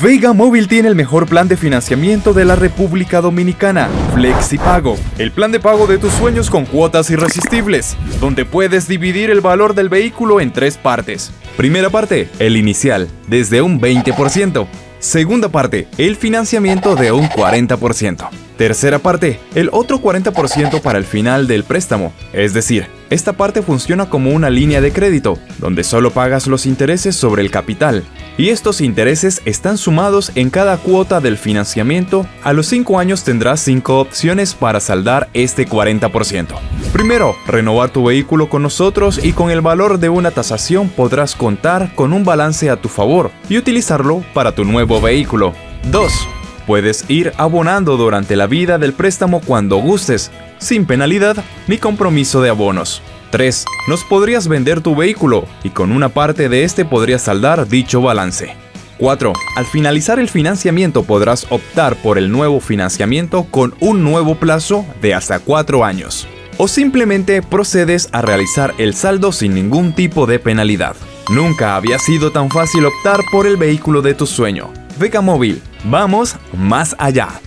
Vega Móvil tiene el mejor plan de financiamiento de la República Dominicana, FlexiPago, el plan de pago de tus sueños con cuotas irresistibles, donde puedes dividir el valor del vehículo en tres partes. Primera parte, el inicial, desde un 20%. Segunda parte, el financiamiento de un 40%. Tercera parte, el otro 40% para el final del préstamo. Es decir, esta parte funciona como una línea de crédito, donde solo pagas los intereses sobre el capital. Y estos intereses están sumados en cada cuota del financiamiento. A los 5 años tendrás 5 opciones para saldar este 40%. Primero, renovar tu vehículo con nosotros y con el valor de una tasación podrás contar con un balance a tu favor y utilizarlo para tu nuevo vehículo. 2 Puedes ir abonando durante la vida del préstamo cuando gustes, sin penalidad ni compromiso de abonos. 3. Nos podrías vender tu vehículo y con una parte de este podrías saldar dicho balance. 4. Al finalizar el financiamiento podrás optar por el nuevo financiamiento con un nuevo plazo de hasta 4 años. O simplemente procedes a realizar el saldo sin ningún tipo de penalidad. Nunca había sido tan fácil optar por el vehículo de tu sueño. Vega Móvil, vamos más allá.